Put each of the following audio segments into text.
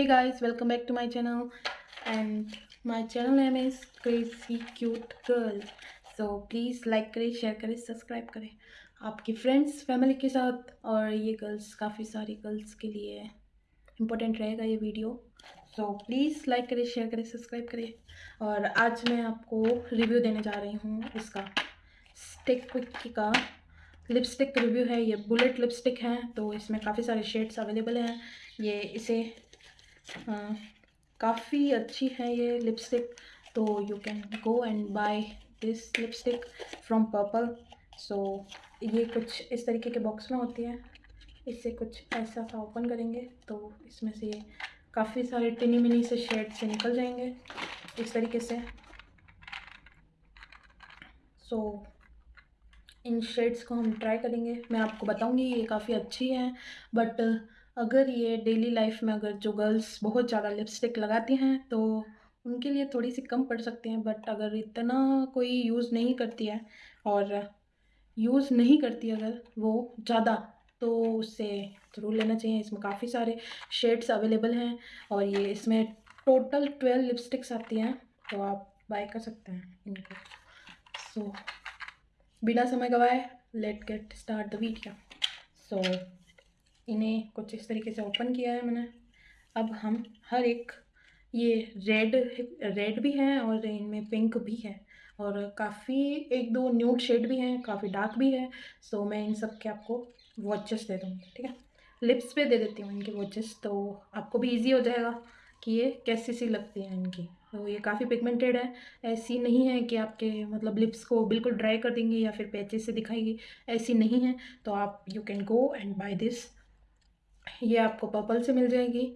hey guys, welcome back to my channel. And my channel name is crazy cute girl so please like करें share करें subscribe करें. आपकी friends family के साथ और ये गर्ल्स काफ़ी सारी गर्ल्स के लिए इम्पोर्टेंट रहेगा ये वीडियो सो प्लीज़ लाइक करें शेयर करें सब्सक्राइब करें. और आज मैं आपको रिव्यू देने जा रही हूँ इसका स्टिक क्विक का. लिपस्टिक रिव्यू है, ये बुलेट लिपस्टिक है तो इसमें काफ़ी सारे शेड्स अवेलेबल हैं. ये इसे काफ़ी अच्छी है ये लिपस्टिक तो you can go and buy this lipstick from purple so ये कुछ इस तरीके के बॉक्स में होती है। इससे कुछ ऐसा सा ओपन करेंगे तो इसमें से ये काफ़ी सारे टिनी मिनी से शेड से निकल जाएँगे इस तरीके से। सो so, इन शेड्स को हम ट्राई करेंगे। मैं आपको बताऊँगी ये काफ़ी अच्छी है बट अगर ये डेली लाइफ में अगर जो गर्ल्स बहुत ज़्यादा लिपस्टिक लगाती हैं तो उनके लिए थोड़ी सी कम पड़ सकती हैं बट अगर इतना कोई यूज़ नहीं करती है और यूज़ नहीं करती अगर वो ज़्यादा तो उससे ज़रूर लेना चाहिए। इसमें काफ़ी सारे शेड्स अवेलेबल हैं और ये इसमें टोटल ट्वेल्व लिपस्टिक्स आती हैं तो आप बाय कर सकते हैं इनको। सो so, बिना समय गवाए let get start the video so इन्हें कुछ इस तरीके से ओपन किया है मैंने। अब हम हर एक, ये रेड रेड भी हैं और इनमें पिंक भी है और काफ़ी एक दो न्यूड शेड भी हैं, काफ़ी डार्क भी है सो मैं इन सब के आपको वॉचेस दे दूँगी, ठीक है? लिप्स पे दे देती हूँ इनके वॉचेस तो आपको भी इजी हो जाएगा कि ये कैसी सी लगती हैं इनकी। तो ये काफ़ी पिगमेंटेड है, ऐसी नहीं है कि आपके मतलब लिप्स को बिल्कुल ड्राई कर देंगे या फिर पैचेस से दिखाएगी, ऐसी नहीं है। तो आप you can go and buy this ये आपको पर्पल से मिल जाएगी।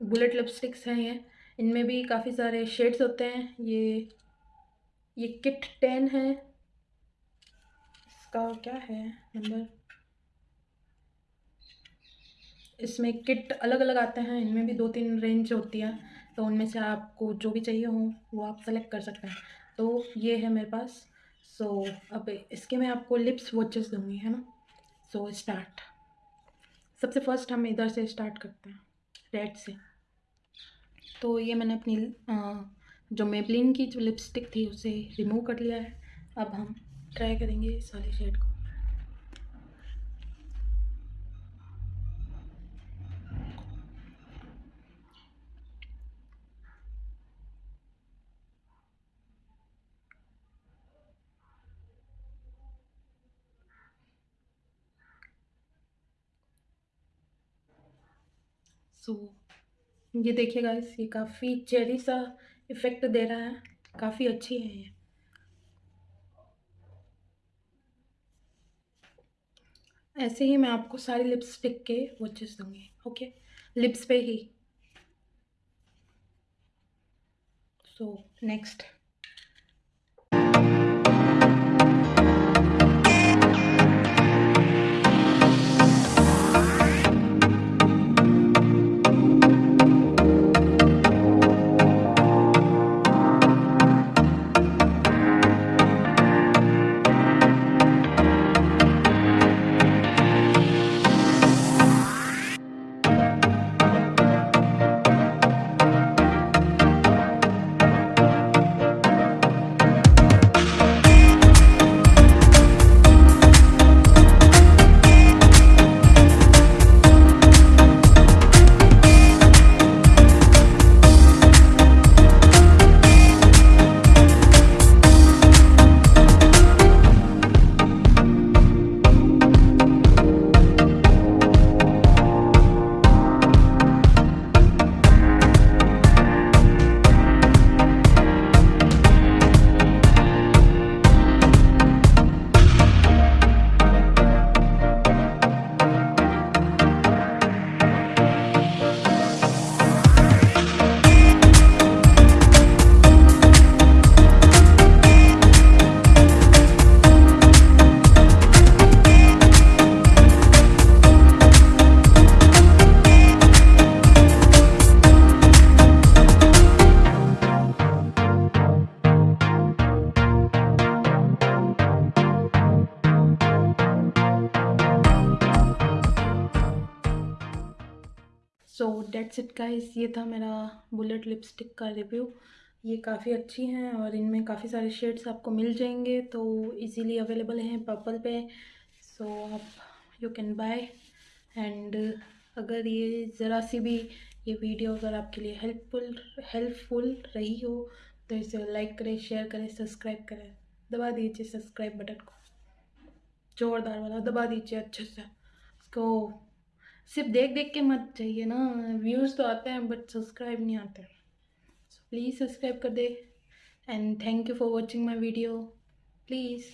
बुलेट लिपस्टिक्स हैं ये। इनमें भी काफ़ी सारे शेड्स होते हैं। ये ये किट टेन है। इसका क्या है? नंबर इसमें किट अलग अलग आते हैं। इनमें भी दो तीन रेंज होती है। तो उनमें से आपको जो भी चाहिए हो वो आप सेलेक्ट कर सकते हैं। तो ये है मेरे पास। सो so, अब इसके मैं आपको लिप्स वॉचेस दूँगी है ना? सो so, स्टार्ट सबसे फ़र्स्ट हम इधर से स्टार्ट करते हैं रेड से। तो ये मैंने अपनी जो मेबलिन की जो लिपस्टिक थी उसे रिमूव कर लिया है। अब हम ट्राई करेंगे इस वाले शेड को। सो so, ये देखिएगा इस ये काफ़ी चेरी सा इफ़ेक्ट दे रहा है। काफ़ी अच्छी है ये। ऐसे ही मैं आपको सारी लिपस्टिक के वॉचेस दूँगी ओके लिप्स पे ही। So so, next so that's it guys ये था मेरा बुलेट लिपस्टिक का रिव्यू ये काफ़ी अच्छी हैं और इनमें काफ़ी सारे शेड्स आपको मिल जाएँगे तो इजीली अवेलेबल हैं पर्पल पे. सो आप यू कैन बाय एंड अगर ये ज़रा सी भी ये वीडियो अगर आपके लिए हेल्पफुल हेल्पफुल रही हो तो इसे लाइक करें शेयर करें सब्सक्राइब करें. दबा दीजिए सब्सक्राइब बटन को. जोरदार वाला, दबा दीजिए अच्छे से. इसको सिर्फ़ देख देख के मत चाहिए ना। व्यूज़ तो आते हैं बट सब्सक्राइब नहीं आते। सो प्लीज़ सब्सक्राइब कर दे। And thank you for watching my video please